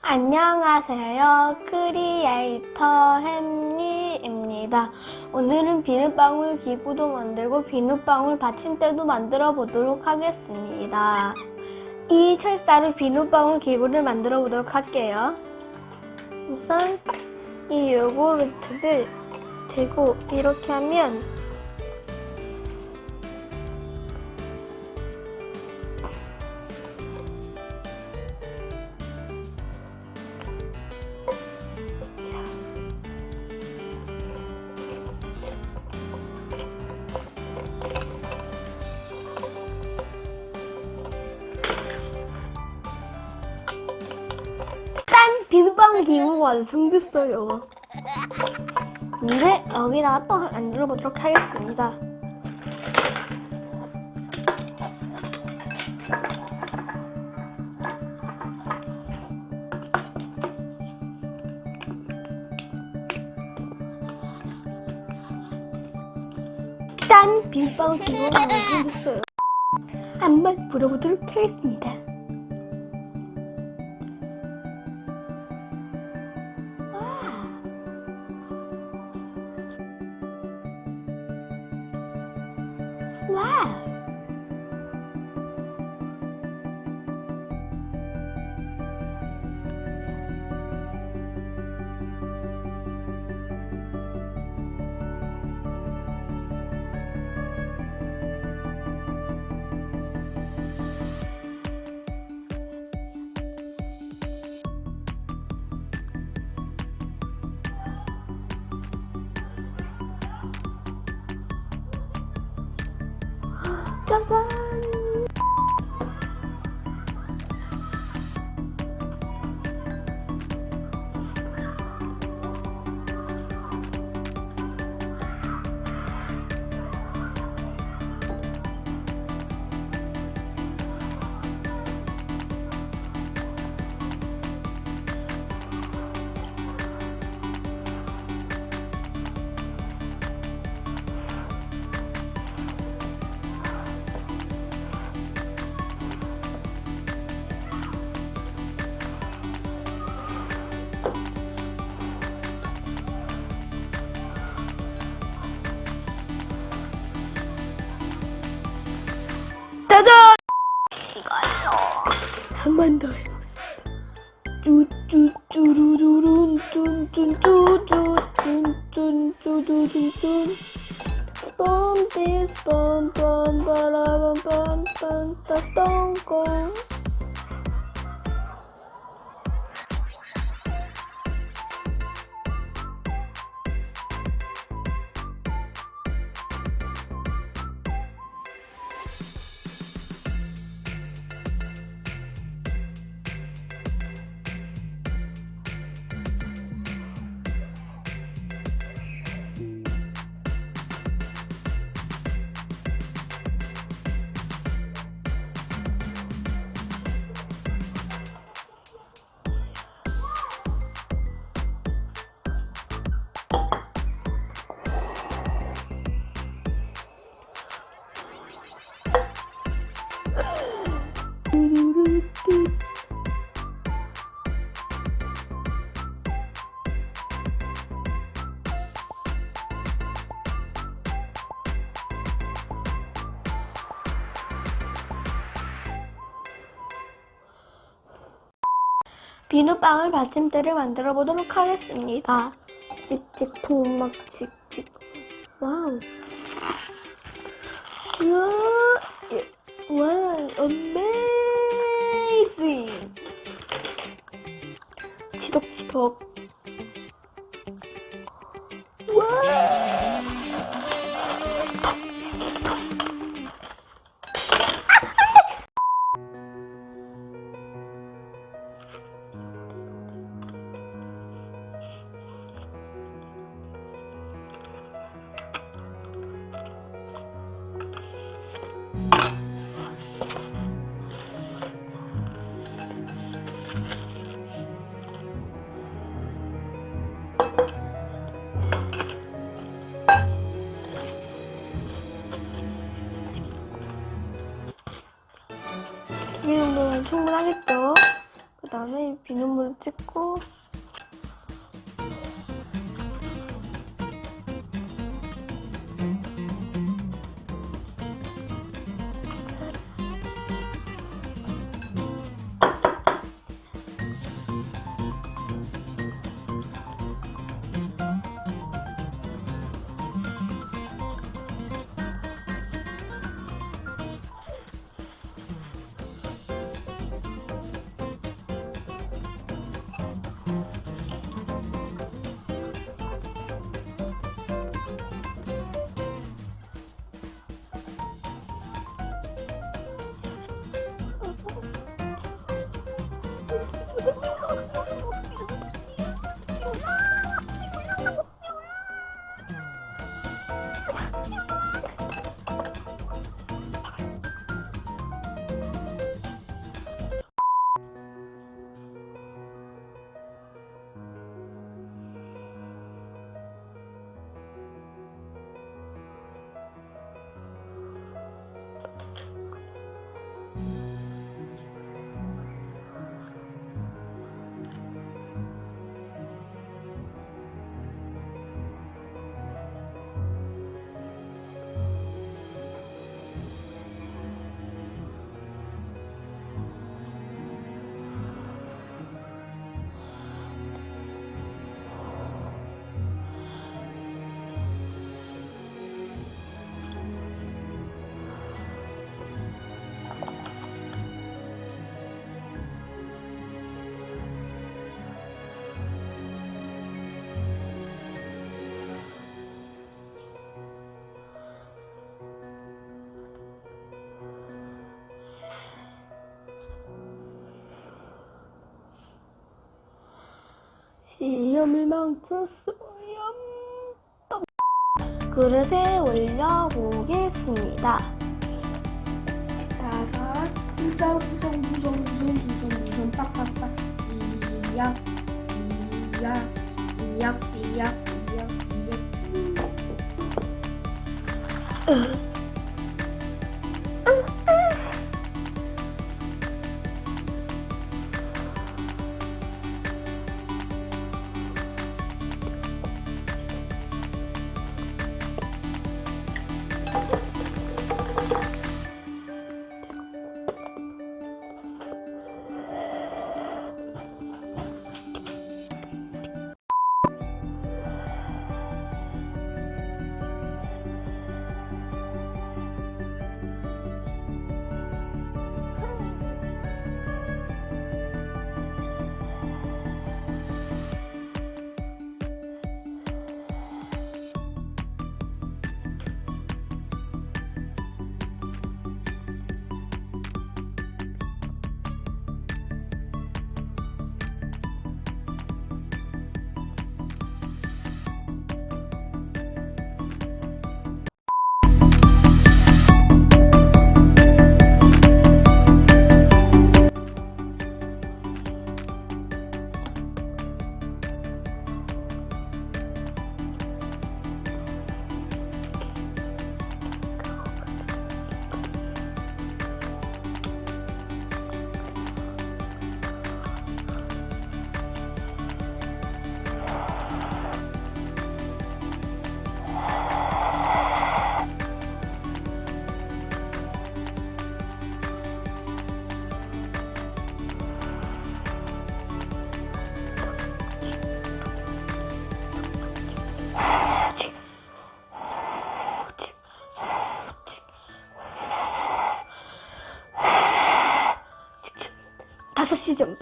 안녕하세요. 크리에이터 햄리입니다. 오늘은 비눗방울 기구도 만들고 비눗방울 받침대도 만들어 보도록 하겠습니다. 이 철사로 비눗방울 기구를 만들어 보도록 할게요. 우선 이 요구르트를 대고 이렇게 하면 닭고기 이모가 아주 생겼어요 근데 여기다가 떡을 안 눌러보도록 하겠습니다. 짠! 비빔빵 기본으로 생겼어요 한번 불어보도록 하겠습니다. Wow. Quá 짜잔! 이거요. 한번 더 해보겠습니다. 쭈쭈쭈루루룬 쭌쭌쭈쭈쭈쭈쭈쭈쭈쭈 뻔삐스 뻔뻔 바라밤 뻔뻔 따스 똥꽁 비눗방울 받침대를 만들어 보도록 하겠습니다. 찍찍 풍막 찍찍 와우 예. 와 어메 이징 치덕치덕 와 정도면 충분하겠죠? 그 다음에 비눗물 찍고 Ha ha ha ha! 시험을 망쳤어요. 그릇에 올려보겠습니다. 다섯, 부정, 부정, 부정, 부정, 부정, 부정, 빡빡빡. 이약, 이약, 이약, 이약, 이약, 이약. 다섯 시전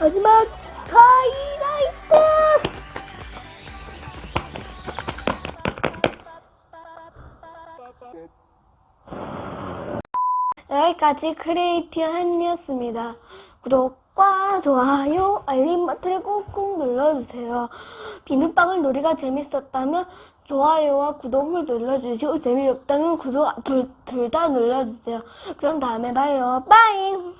마지막 스카이라이트! 여기까지 크리에이티브 한이었습니다. 구독과 좋아요, 알림 버튼을 꾹꾹 눌러주세요. 비눗방울 놀이가 재밌었다면 좋아요와 구독을 눌러주시고 재미없다면 구독 둘 다 눌러주세요. 그럼 다음에 봐요. 빠잉!